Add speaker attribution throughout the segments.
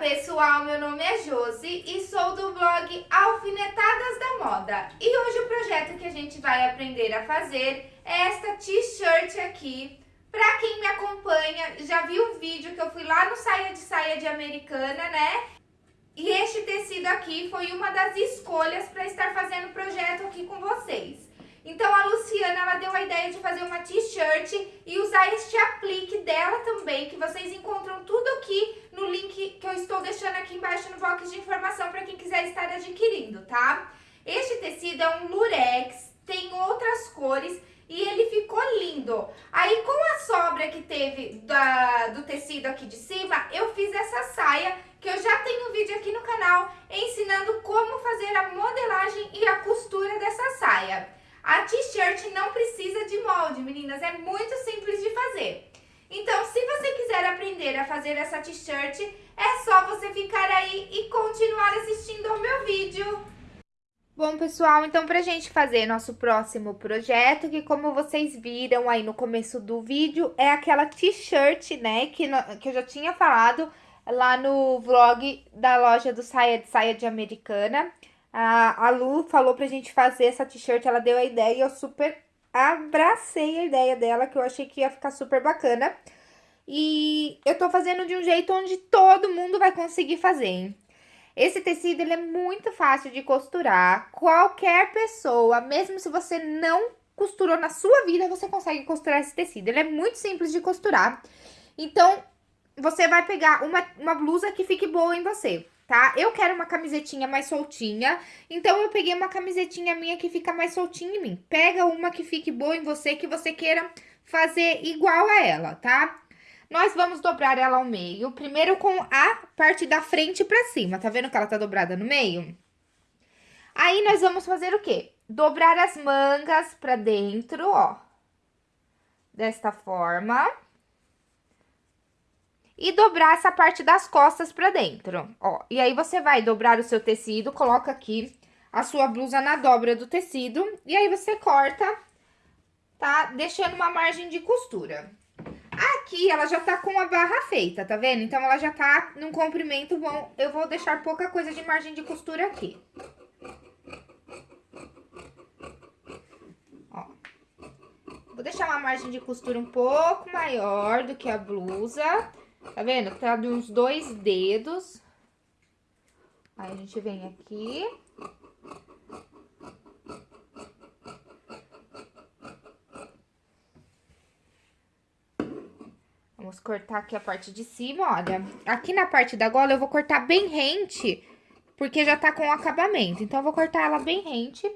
Speaker 1: pessoal, meu nome é Josi e sou do blog Alfinetadas da Moda. E hoje o projeto que a gente vai aprender a fazer é esta t-shirt aqui. Pra quem me acompanha, já viu o vídeo que eu fui lá no Saia de Saia de Americana, né? E este tecido aqui foi uma das escolhas para estar fazendo o projeto aqui com vocês. Então a Luciana ela deu a ideia de fazer uma t-shirt e usar este aplique dela também, que vocês encontram tudo aqui no link que eu estou deixando aqui embaixo no box de informação para quem quiser estar adquirindo, tá? Este tecido é um lurex, tem outras cores e ele ficou lindo. Aí com a sobra que teve da, do tecido aqui de cima, eu fiz essa saia, que eu já tenho um vídeo aqui no canal ensinando como fazer a modelagem e a costura dessa saia. A t-shirt não precisa de molde, meninas, é muito simples de fazer. Então, se você quiser aprender a fazer essa t-shirt, é só você ficar aí e continuar assistindo ao meu vídeo. Bom, pessoal, então pra gente fazer nosso próximo projeto, que como vocês viram aí no começo do vídeo, é aquela t-shirt, né, que, que eu já tinha falado lá no vlog da loja do Saia de Saia de Americana. A, a Lu falou pra gente fazer essa t-shirt, ela deu a ideia e eu super abracei a ideia dela, que eu achei que ia ficar super bacana. E eu tô fazendo de um jeito onde todo mundo vai conseguir fazer? Esse tecido, ele é muito fácil de costurar. Qualquer pessoa, mesmo se você não costurou na sua vida, você consegue costurar esse tecido. Ele é muito simples de costurar. Então, você vai pegar uma, uma blusa que fique boa em você tá? Eu quero uma camisetinha mais soltinha, então eu peguei uma camisetinha minha que fica mais soltinha em mim. Pega uma que fique boa em você, que você queira fazer igual a ela, tá? Nós vamos dobrar ela ao meio, primeiro com a parte da frente pra cima, tá vendo que ela tá dobrada no meio? Aí, nós vamos fazer o quê? Dobrar as mangas pra dentro, ó. Desta forma e dobrar essa parte das costas pra dentro, ó. E aí, você vai dobrar o seu tecido, coloca aqui a sua blusa na dobra do tecido, e aí você corta, tá? Deixando uma margem de costura. Aqui, ela já tá com a barra feita, tá vendo? Então, ela já tá num comprimento bom. Eu vou deixar pouca coisa de margem de costura aqui. Ó. Vou deixar uma margem de costura um pouco maior do que a blusa. Tá vendo? Tá de uns dois dedos. Aí, a gente vem aqui. Cortar aqui a parte de cima, olha. Aqui na parte da gola eu vou cortar bem rente, porque já tá com acabamento. Então, eu vou cortar ela bem rente.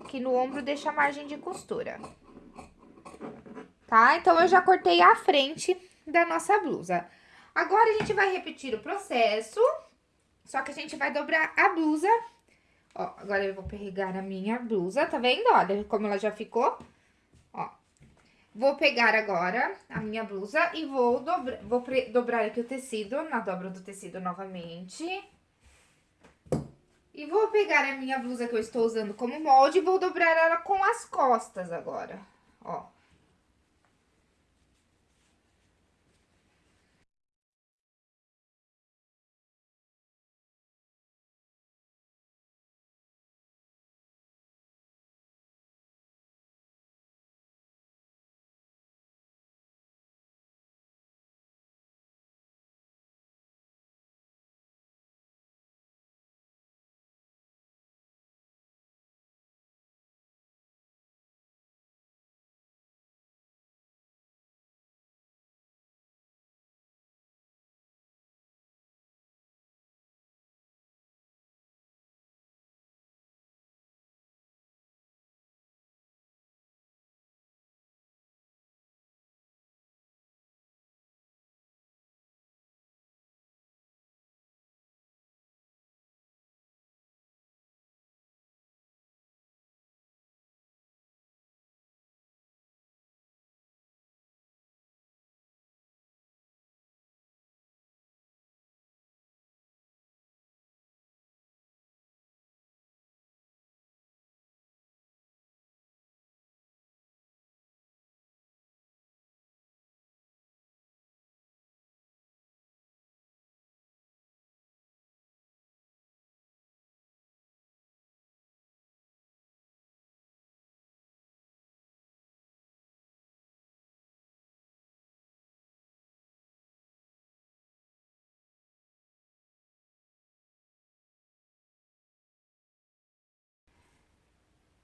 Speaker 1: Aqui no ombro deixa a margem de costura. Tá? Então, eu já cortei a frente da nossa blusa. Agora, a gente vai repetir o processo, só que a gente vai dobrar a blusa. Ó, agora eu vou pegar a minha blusa, tá vendo? Olha como ela já ficou. Vou pegar agora a minha blusa e vou, dobra, vou dobrar aqui o tecido, na dobra do tecido novamente. E vou pegar a minha blusa que eu estou usando como molde e vou dobrar ela com as costas agora, ó.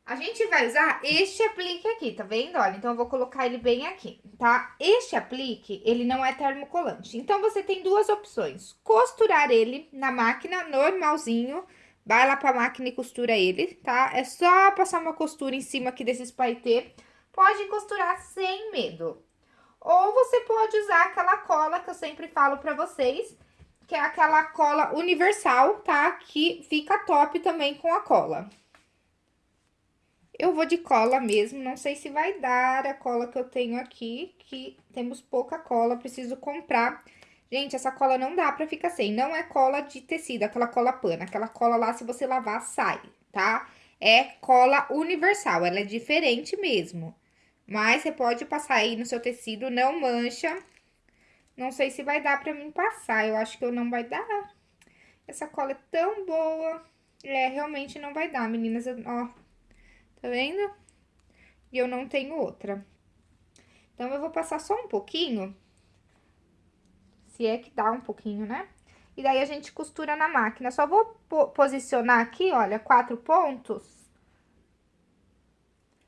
Speaker 1: A gente vai usar este aplique aqui, tá vendo? Olha, então eu vou colocar ele bem aqui, tá? Este aplique, ele não é termocolante. Então, você tem duas opções. Costurar ele na máquina, normalzinho. Vai lá pra máquina e costura ele, tá? É só passar uma costura em cima aqui desses paetê. Pode costurar sem medo. Ou você pode usar aquela cola que eu sempre falo pra vocês, que é aquela cola universal, tá? Que fica top também com a cola. Eu vou de cola mesmo, não sei se vai dar a cola que eu tenho aqui, que temos pouca cola, preciso comprar. Gente, essa cola não dá pra ficar sem, não é cola de tecido, aquela cola pano, aquela cola lá, se você lavar, sai, tá? É cola universal, ela é diferente mesmo. Mas você pode passar aí no seu tecido, não mancha. Não sei se vai dar pra mim passar, eu acho que eu não vai dar. Essa cola é tão boa. É, realmente não vai dar, meninas, ó Tá vendo? E eu não tenho outra. Então, eu vou passar só um pouquinho. Se é que dá um pouquinho, né? E daí, a gente costura na máquina. Só vou posicionar aqui, olha, quatro pontos.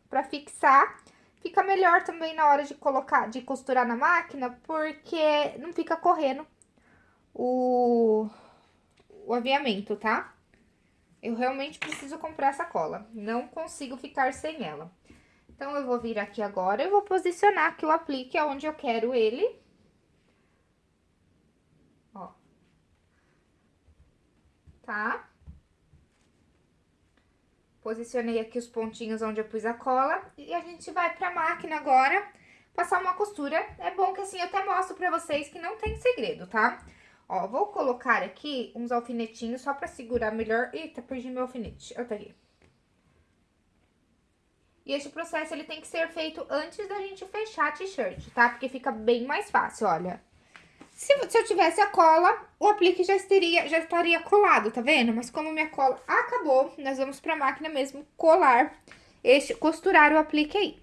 Speaker 1: Pra fixar. Fica melhor também na hora de colocar, de costurar na máquina, porque não fica correndo o, o aviamento, tá? Eu realmente preciso comprar essa cola, não consigo ficar sem ela. Então, eu vou vir aqui agora, eu vou posicionar aqui o aplique aonde eu quero ele. Ó. Tá? Posicionei aqui os pontinhos onde eu pus a cola e a gente vai pra máquina agora passar uma costura. É bom que assim eu até mostro pra vocês que não tem segredo, tá? Tá? Ó, vou colocar aqui uns alfinetinhos só pra segurar melhor. Eita, perdi meu alfinete. Eu tá aqui. E esse processo, ele tem que ser feito antes da gente fechar a t-shirt, tá? Porque fica bem mais fácil, olha. Se, se, eu tivesse a cola, o aplique já estaria, já estaria colado, tá vendo? Mas como minha cola acabou, nós vamos pra máquina mesmo colar, este, costurar o aplique aí.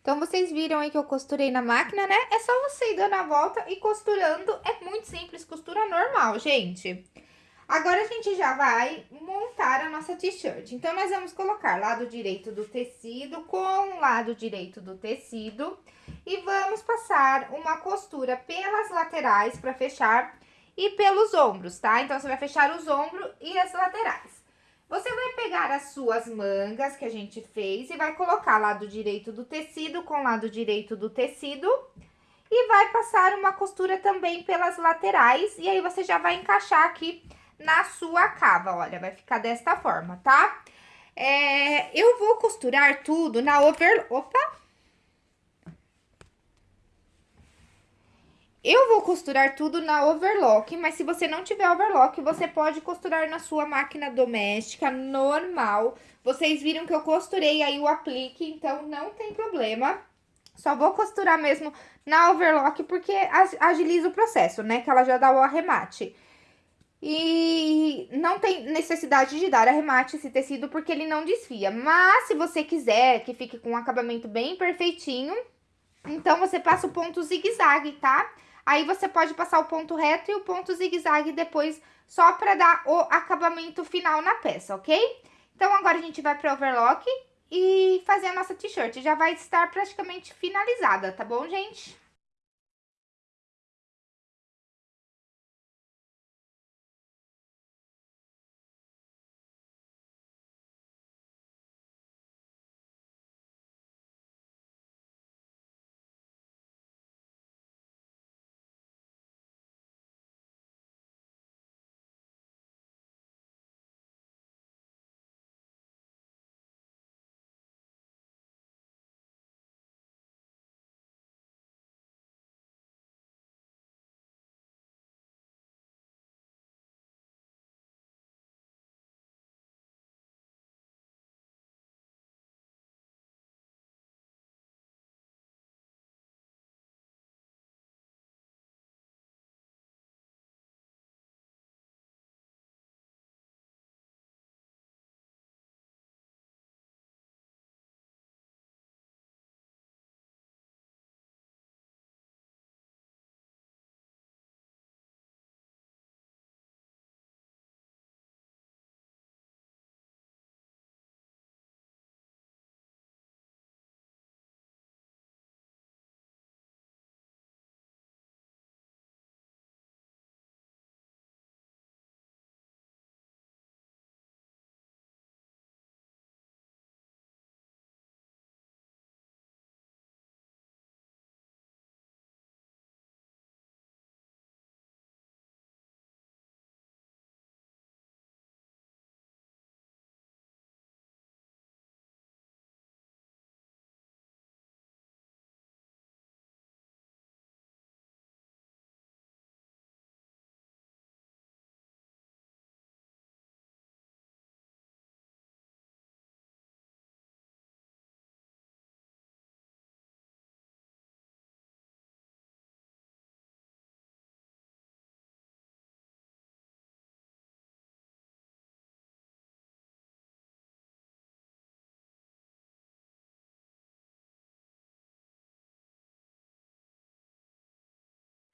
Speaker 1: Então, vocês viram aí que eu costurei na máquina, né? É só você ir dando a volta e costurando. É muito simples, costura normal, gente. Agora, a gente já vai montar a nossa t-shirt. Então, nós vamos colocar lado direito do tecido com lado direito do tecido. E vamos passar uma costura pelas laterais para fechar e pelos ombros, tá? Então, você vai fechar os ombros e as laterais. Você vai pegar as suas mangas que a gente fez e vai colocar lado direito do tecido com lado direito do tecido e vai passar uma costura também pelas laterais e aí você já vai encaixar aqui na sua cava, olha, vai ficar desta forma, tá? É, eu vou costurar tudo na over... Opa! Eu vou costurar tudo na overlock, mas se você não tiver overlock, você pode costurar na sua máquina doméstica normal. Vocês viram que eu costurei aí o aplique, então não tem problema. Só vou costurar mesmo na overlock porque agiliza o processo, né? Que ela já dá o arremate. E não tem necessidade de dar arremate esse tecido porque ele não desfia. Mas se você quiser que fique com um acabamento bem perfeitinho, então você passa o ponto zigue-zague, tá? Aí você pode passar o ponto reto e o ponto zigue-zague depois, só para dar o acabamento final na peça, ok? Então, agora a gente vai para overlock e fazer a nossa t-shirt. Já vai estar praticamente finalizada, tá bom, gente?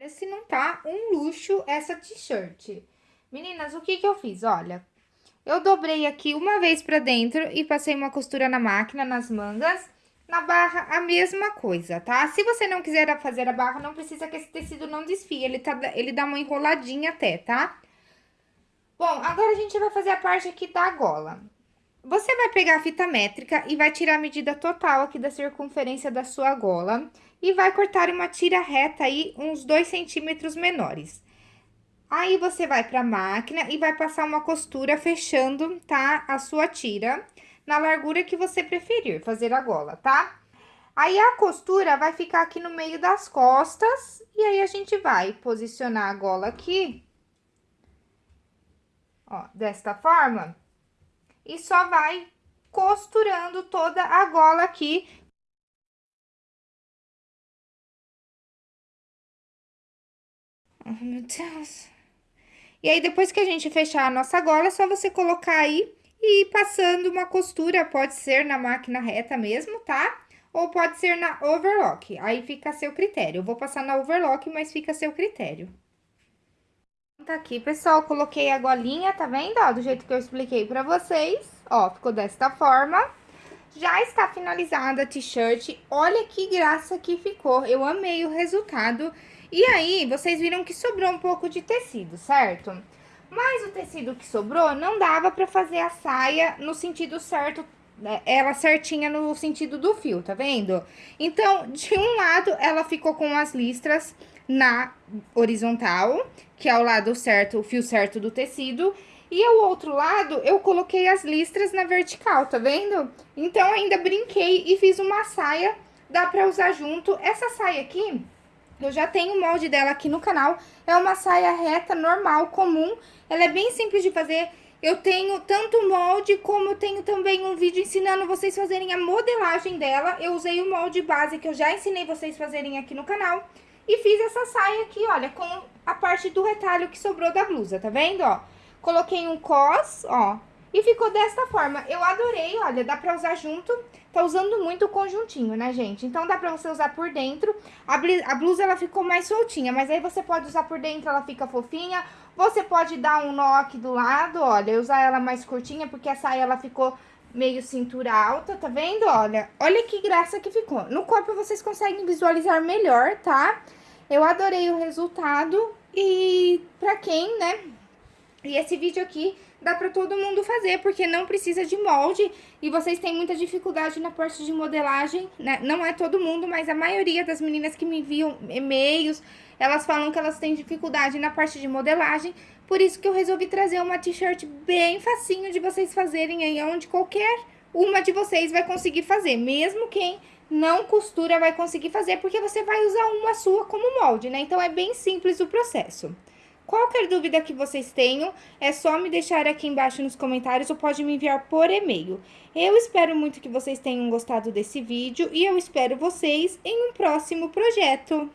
Speaker 1: Se não tá um luxo essa t-shirt. Meninas, o que que eu fiz? Olha, eu dobrei aqui uma vez pra dentro e passei uma costura na máquina, nas mangas. Na barra, a mesma coisa, tá? Se você não quiser fazer a barra, não precisa que esse tecido não desfie. Ele, tá, ele dá uma enroladinha até, tá? Bom, agora a gente vai fazer a parte aqui da gola. Você vai pegar a fita métrica e vai tirar a medida total aqui da circunferência da sua gola e vai cortar uma tira reta aí, uns 2 centímetros menores. Aí, você vai pra máquina e vai passar uma costura fechando, tá? A sua tira na largura que você preferir fazer a gola, tá? Aí, a costura vai ficar aqui no meio das costas e aí a gente vai posicionar a gola aqui, ó, desta forma, e só vai costurando toda a gola aqui Oh, meu Deus. E aí, depois que a gente fechar a nossa gola, é só você colocar aí e ir passando uma costura. Pode ser na máquina reta mesmo, tá? Ou pode ser na overlock. Aí fica a seu critério. Eu vou passar na overlock, mas fica a seu critério. Tá aqui, pessoal. Coloquei a golinha, tá vendo? Ó, do jeito que eu expliquei pra vocês. Ó, ficou desta forma. Já está finalizada a t-shirt. Olha que graça que ficou. Eu amei o resultado. E aí, vocês viram que sobrou um pouco de tecido, certo? Mas o tecido que sobrou não dava pra fazer a saia no sentido certo, né? ela certinha no sentido do fio, tá vendo? Então, de um lado, ela ficou com as listras na horizontal, que é o lado certo, o fio certo do tecido, e o outro lado, eu coloquei as listras na vertical, tá vendo? Então, ainda brinquei e fiz uma saia, dá pra usar junto. Essa saia aqui, eu já tenho o molde dela aqui no canal, é uma saia reta, normal, comum. Ela é bem simples de fazer. Eu tenho tanto molde, como tenho também um vídeo ensinando vocês fazerem a modelagem dela. Eu usei o molde base que eu já ensinei vocês fazerem aqui no canal. E fiz essa saia aqui, olha, com a parte do retalho que sobrou da blusa, tá vendo, ó? Coloquei um cos, ó, e ficou desta forma. Eu adorei, olha, dá pra usar junto. Tá usando muito o conjuntinho, né, gente? Então, dá pra você usar por dentro. A, blusa, ela ficou mais soltinha, mas aí você pode usar por dentro, ela fica fofinha. Você pode dar um nó aqui do lado, olha, usar ela mais curtinha, porque a saia, ela ficou meio cintura alta, tá vendo? Olha, olha que graça que ficou. No corpo, vocês conseguem visualizar melhor, tá? Eu adorei o resultado e pra quem, né, e esse vídeo aqui dá pra todo mundo fazer, porque não precisa de molde e vocês têm muita dificuldade na parte de modelagem, né? Não é todo mundo, mas a maioria das meninas que me enviam e-mails, elas falam que elas têm dificuldade na parte de modelagem, por isso que eu resolvi trazer uma t-shirt bem facinho de vocês fazerem aí, onde qualquer uma de vocês vai conseguir fazer, mesmo quem não costura vai conseguir fazer, porque você vai usar uma sua como molde, né? Então, é bem simples o processo. Qualquer dúvida que vocês tenham, é só me deixar aqui embaixo nos comentários ou pode me enviar por e-mail. Eu espero muito que vocês tenham gostado desse vídeo e eu espero vocês em um próximo projeto.